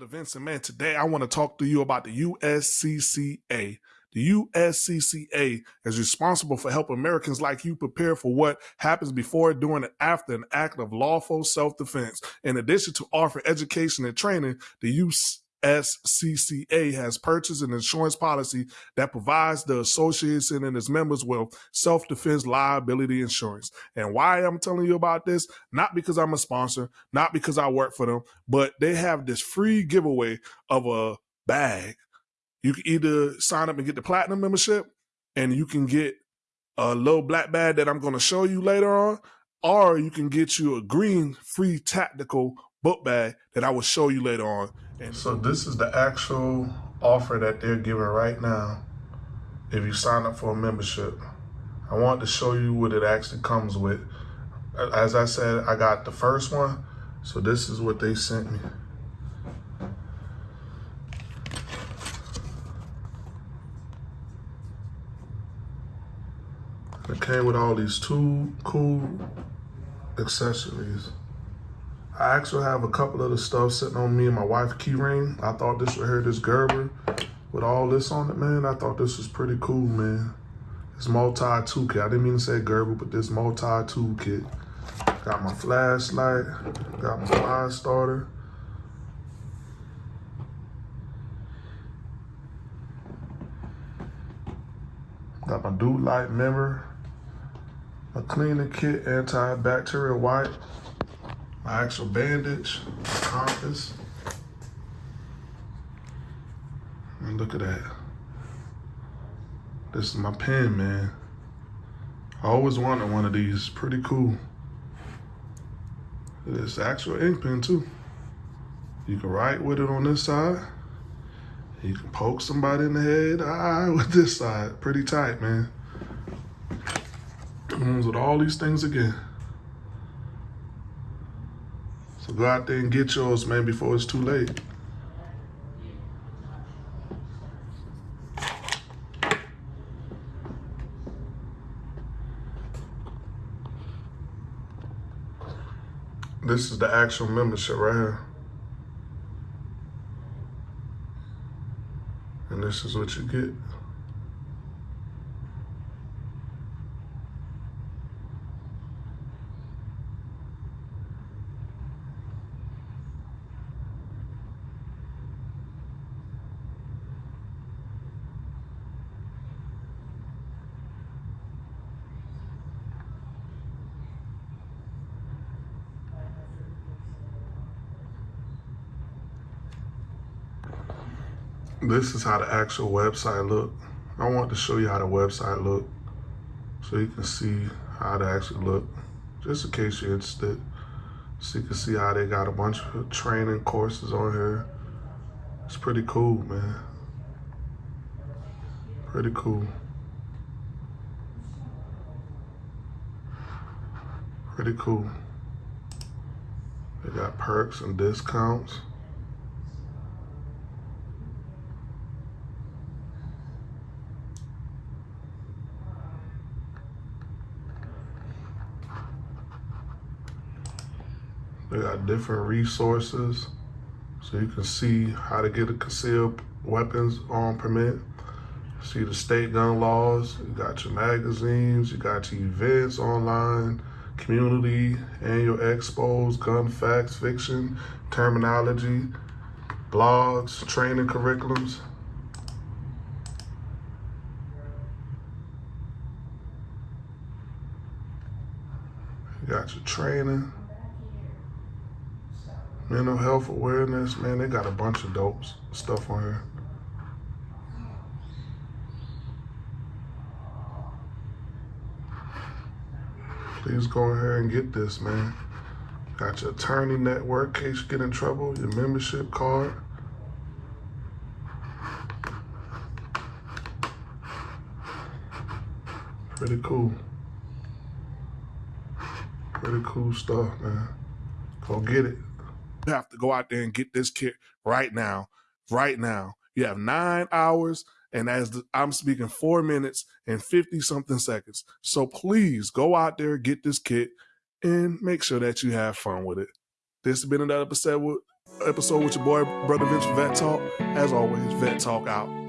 Vince, and man, today I want to talk to you about the USCCA. The USCCA is responsible for helping Americans like you prepare for what happens before, during, and after an act of lawful self defense. In addition to offering education and training, the USCCA has purchased an insurance policy that provides the association and its members with self defense liability insurance. And why I'm telling you about this, not because I'm a sponsor, not because I work for them, but they have this free giveaway of a bag. You can either sign up and get the platinum membership, and you can get a little black bag that I'm going to show you later on, or you can get you a green free tactical book bag that I will show you later on. And so this is the actual offer that they're giving right now if you sign up for a membership. I want to show you what it actually comes with. As I said, I got the first one, so this is what they sent me. It came with all these two cool accessories. I actually have a couple of the stuff sitting on me and my wife key ring. I thought this right here, this Gerber with all this on it, man. I thought this was pretty cool, man. This multi tool kit. I didn't mean to say Gerber, but this multi tool kit. Got my flashlight, got my fire starter. Got my dude light mirror, a cleaning kit, antibacterial wipe, my actual bandage, my compass. And look at that. This is my pen, man. I always wanted one of these. Pretty cool. It's actual ink pen too. You can write with it on this side. You can poke somebody in the head ah, with this side. Pretty tight, man. Comes with all these things again. So go out there and get yours, man, before it's too late. This is the actual membership right here. And this is what you get. This is how the actual website look. I want to show you how the website look so you can see how it actually look, just in case you're interested. So you can see how they got a bunch of training courses on here. It's pretty cool, man. Pretty cool. Pretty cool. They got perks and discounts. They got different resources so you can see how to get a concealed weapons on permit. See the state gun laws, you got your magazines, you got your events online, community, annual expos, gun facts, fiction, terminology, blogs, training curriculums. Got your training mental health awareness, man, they got a bunch of dope stuff on here. Please go ahead and get this, man. Got your attorney network in case you get in trouble, your membership card. Pretty cool. Pretty cool stuff, man. Go get it. You have to go out there and get this kit right now, right now. You have nine hours, and as the, I'm speaking, four minutes and 50 something seconds. So please go out there, get this kit, and make sure that you have fun with it. This has been another episode with, episode with your boy, Brother Vince Vet Talk. As always, Vet Talk out.